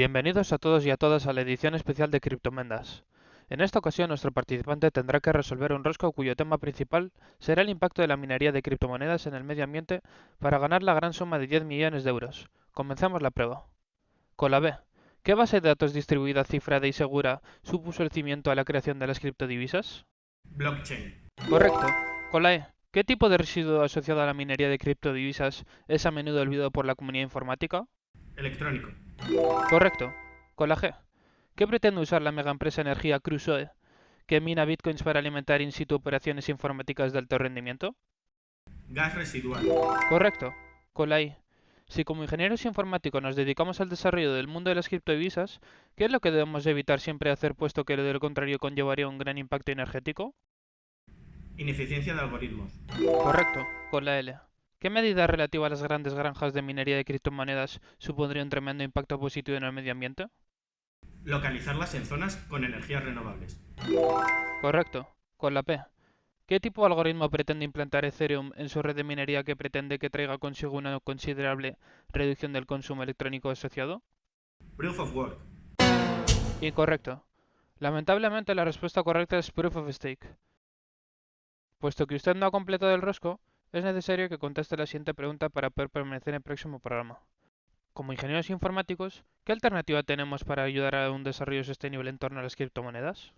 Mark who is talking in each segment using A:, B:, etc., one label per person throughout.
A: Bienvenidos a todos y a todas a la edición especial de Criptomendas. En esta ocasión nuestro participante tendrá que resolver un rosco cuyo tema principal será el impacto de la minería de criptomonedas en el medio ambiente para ganar la gran suma de 10 millones de euros. Comencemos la prueba. Con la B. ¿Qué base de datos distribuida, cifrada y segura supuso el cimiento a la creación de las criptodivisas?
B: Blockchain.
A: Correcto. Con la E. ¿Qué tipo de residuo asociado a la minería de criptodivisas es a menudo olvidado por la comunidad informática?
B: Electrónico.
A: Correcto. Con la G. ¿Qué pretende usar la mega empresa energía Crusoe, que mina bitcoins para alimentar in situ operaciones informáticas de alto rendimiento?
B: Gas residual.
A: Correcto. Con la I. Si como ingenieros informáticos nos dedicamos al desarrollo del mundo de las criptodivisas, ¿qué es lo que debemos evitar siempre hacer puesto que lo contrario conllevaría un gran impacto energético?
B: Ineficiencia de algoritmos.
A: Correcto. Con la L. ¿Qué medida relativa a las grandes granjas de minería de criptomonedas supondría un tremendo impacto positivo en el medio ambiente?
B: Localizarlas en zonas con energías renovables.
A: Correcto. Con la P. ¿Qué tipo de algoritmo pretende implantar Ethereum en su red de minería que pretende que traiga consigo una considerable reducción del consumo electrónico asociado?
B: Proof of Work.
A: Incorrecto. Lamentablemente la respuesta correcta es Proof of Stake. Puesto que usted no ha completado el rosco, es necesario que conteste la siguiente pregunta para poder permanecer en el próximo programa. Como ingenieros informáticos, ¿qué alternativa tenemos para ayudar a un desarrollo sostenible en torno a las criptomonedas?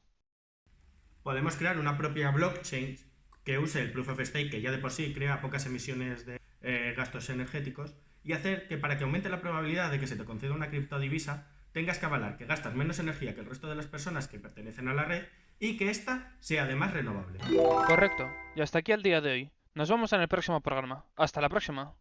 B: Podemos crear una propia blockchain que use el Proof of Stake, que ya de por sí crea pocas emisiones de eh, gastos energéticos, y hacer que para que aumente la probabilidad de que se te conceda una criptodivisa, tengas que avalar que gastas menos energía que el resto de las personas que pertenecen a la red y que ésta sea además renovable.
A: Correcto. Y hasta aquí el día de hoy. Nos vemos en el próximo programa. Hasta la próxima.